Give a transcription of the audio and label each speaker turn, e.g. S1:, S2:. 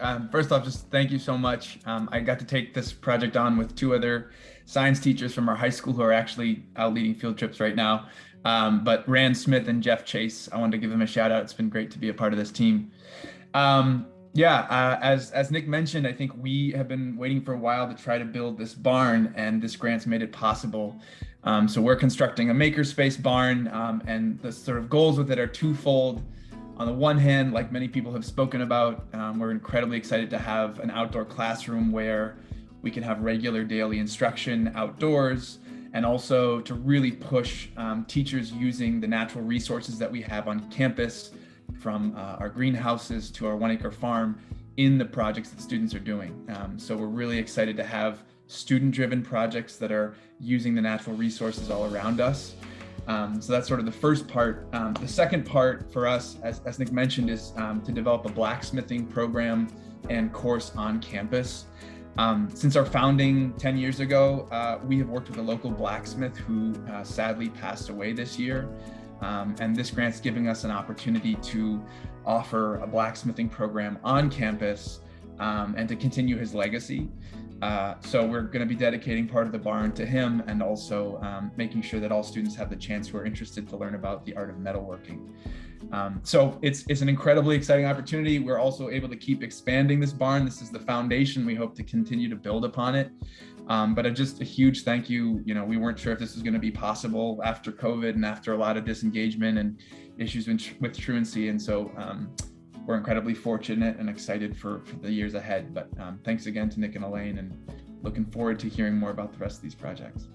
S1: Um, first off, just thank you so much. Um, I got to take this project on with two other science teachers from our high school who are actually out leading field trips right now. Um, but Rand Smith and Jeff Chase, I wanted to give them a shout out. It's been great to be a part of this team. Um, yeah, uh, as, as Nick mentioned, I think we have been waiting for a while to try to build this barn and this grant's made it possible. Um, so we're constructing a makerspace barn um, and the sort of goals with it are twofold. On the one hand, like many people have spoken about, um, we're incredibly excited to have an outdoor classroom where we can have regular daily instruction outdoors and also to really push um, teachers using the natural resources that we have on campus from uh, our greenhouses to our one acre farm in the projects that students are doing. Um, so we're really excited to have student driven projects that are using the natural resources all around us. Um, so that's sort of the first part. Um, the second part for us, as, as Nick mentioned, is um, to develop a blacksmithing program and course on campus. Um, since our founding 10 years ago, uh, we have worked with a local blacksmith who uh, sadly passed away this year. Um, and this grant's giving us an opportunity to offer a blacksmithing program on campus um, and to continue his legacy. Uh, so we're going to be dedicating part of the barn to him and also um, making sure that all students have the chance who are interested to learn about the art of metalworking. Um, so it's, it's an incredibly exciting opportunity. We're also able to keep expanding this barn. This is the foundation. We hope to continue to build upon it. Um, but a, just a huge thank you. You know, we weren't sure if this was going to be possible after COVID and after a lot of disengagement and issues with, with truancy. And so um, we're incredibly fortunate and excited for, for the years ahead. But um, thanks again to Nick and Elaine and looking forward to hearing more about the rest of these projects.